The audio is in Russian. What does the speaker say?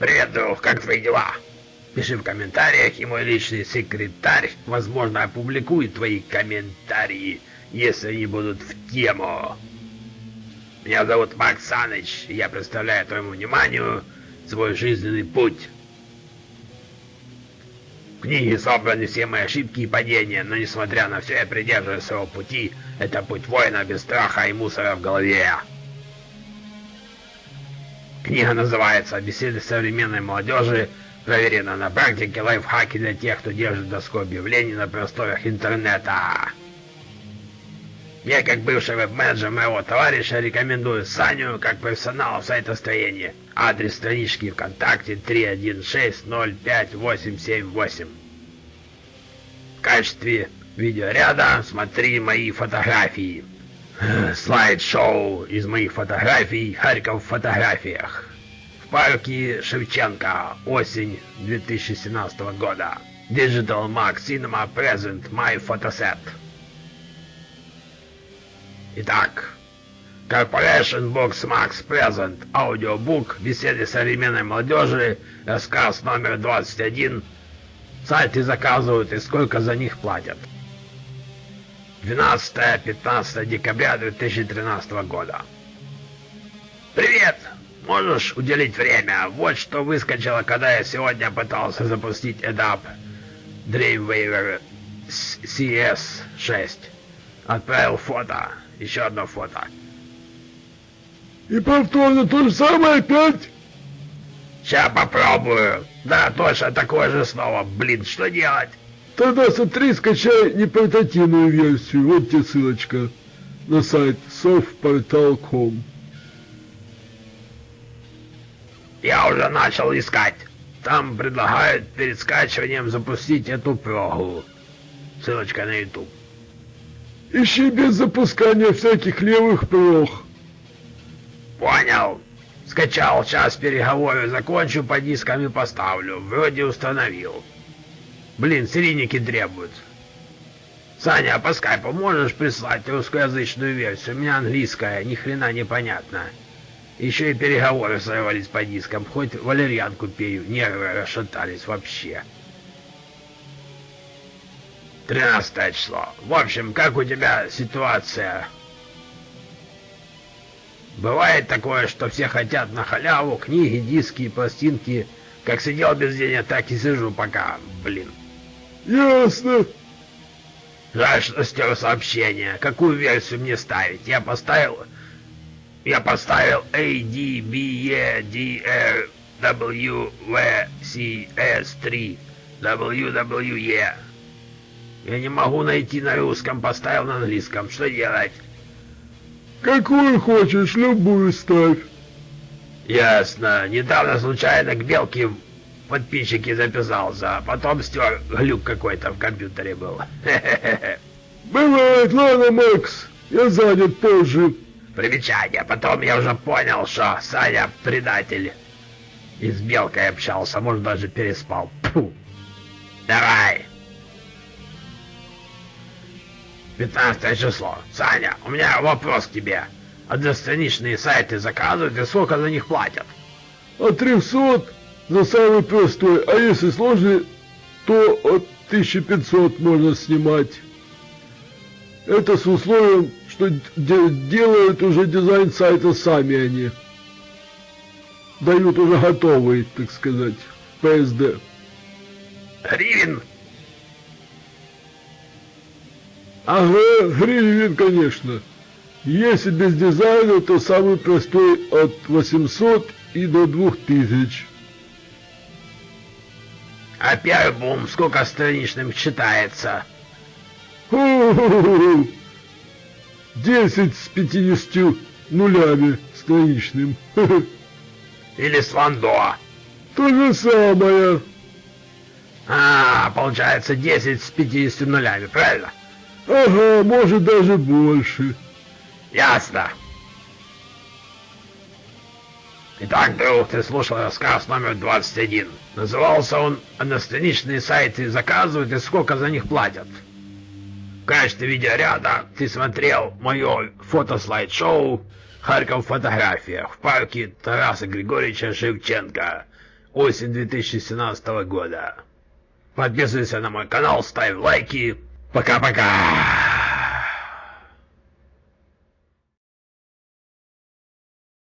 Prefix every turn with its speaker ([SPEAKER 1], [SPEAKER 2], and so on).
[SPEAKER 1] Друг, как твои дела? Пиши в комментариях, и мой личный секретарь, возможно, опубликует твои комментарии, если они будут в тему. Меня зовут Макс Саныч, и я представляю твоему вниманию свой жизненный путь. В книге собраны все мои ошибки и падения, но несмотря на все, я придерживаюсь своего пути. Это путь воина без страха и мусора в голове. Книга называется «Беседы современной молодежи. Проверено на практике лайфхаки для тех, кто держит доску объявлений на просторах интернета». Я, как бывший веб-менеджер моего товарища, рекомендую Саню как профессионала в сайтостроении. Адрес странички ВКонтакте 316058878. В качестве видеоряда смотри мои фотографии. Слайд-шоу из моих фотографий «Харьков в фотографиях». В парке Шевченко. Осень 2017 года. Digital Max Cinema Present My Photoset. Итак, Corporation Box Max Present, аудиобук, беседы современной молодежи, рассказ номер 21. Сайты заказывают и сколько за них платят. 12-15 декабря 2013 года. Привет! Можешь уделить время? Вот что выскочило, когда я сегодня пытался запустить EDAP Dreamweaver CS6. Отправил фото. Еще одно фото.
[SPEAKER 2] И повторно то же самое опять?
[SPEAKER 1] Сейчас попробую. Да, точно такое же снова. Блин, что делать?
[SPEAKER 2] Тогда смотри, скачай непортативную версию. Вот тебе ссылочка на сайт softportal.com.
[SPEAKER 1] Я уже начал искать. Там предлагают перед скачиванием запустить эту прогу. Ссылочка на YouTube.
[SPEAKER 2] Ищи без запускания всяких левых прох.
[SPEAKER 1] Понял. Скачал, сейчас переговоры закончу, по дискам и поставлю. Вроде установил. Блин, серийники требуют. Саня, а по скайпу можешь прислать русскоязычную версию? У меня английская, ни хрена не понятно. Еще и переговоры сорвались по дискам, хоть валерьянку пею, нервы расшатались вообще. 13 число. В общем, как у тебя ситуация? Бывает такое, что все хотят на халяву книги, диски, пластинки. Как сидел без денег, так и сижу пока, блин.
[SPEAKER 2] Ясно.
[SPEAKER 1] Жаль, что стер сообщение. Какую версию мне ставить? Я поставил... Я поставил A, D, B, E, D, R, W, V, C, S, 3, W, W, E. Я не могу найти на русском, поставил на английском. Что делать?
[SPEAKER 2] Какую хочешь, любую ставь.
[SPEAKER 1] Ясно. Недавно случайно к Белке подписчики записался, а потом стер глюк какой-то в компьютере был.
[SPEAKER 2] Бывает, ладно, Макс. Я занят позже.
[SPEAKER 1] Примечание. Потом я уже понял, что Саня предатель. И с Белкой общался, может даже переспал. Фу. Давай. 15 число. Саня, у меня вопрос к тебе. Одностраничные сайты заказывают и сколько за них платят?
[SPEAKER 2] От 300 за самый простой, а если сложный, то от 1500 можно снимать. Это с условием, что де делают уже дизайн сайта сами они. Дают уже готовый, так сказать, PSD.
[SPEAKER 1] Гривен?
[SPEAKER 2] Ага, гривен, конечно. Если без дизайна, то самый простой от 800 и до 2000.
[SPEAKER 1] А бум сколько страничным читается?
[SPEAKER 2] 10 с 50 нулями страничным.
[SPEAKER 1] Или с?
[SPEAKER 2] То же самое.
[SPEAKER 1] А, получается 10 с 50 нулями, правильно?
[SPEAKER 2] Ага, может даже больше.
[SPEAKER 1] Ясно. Итак, друг, ты слушал рассказ номер 21. Назывался он «Одностраничные сайты заказывают и сколько за них платят». В качестве видеоряда ты смотрел мое фотослайд-шоу «Харьков в фотографиях» в парке Тараса Григорьевича Шевченко. осень 2017 года. Подписывайся на мой канал, ставь лайки. Пока-пока!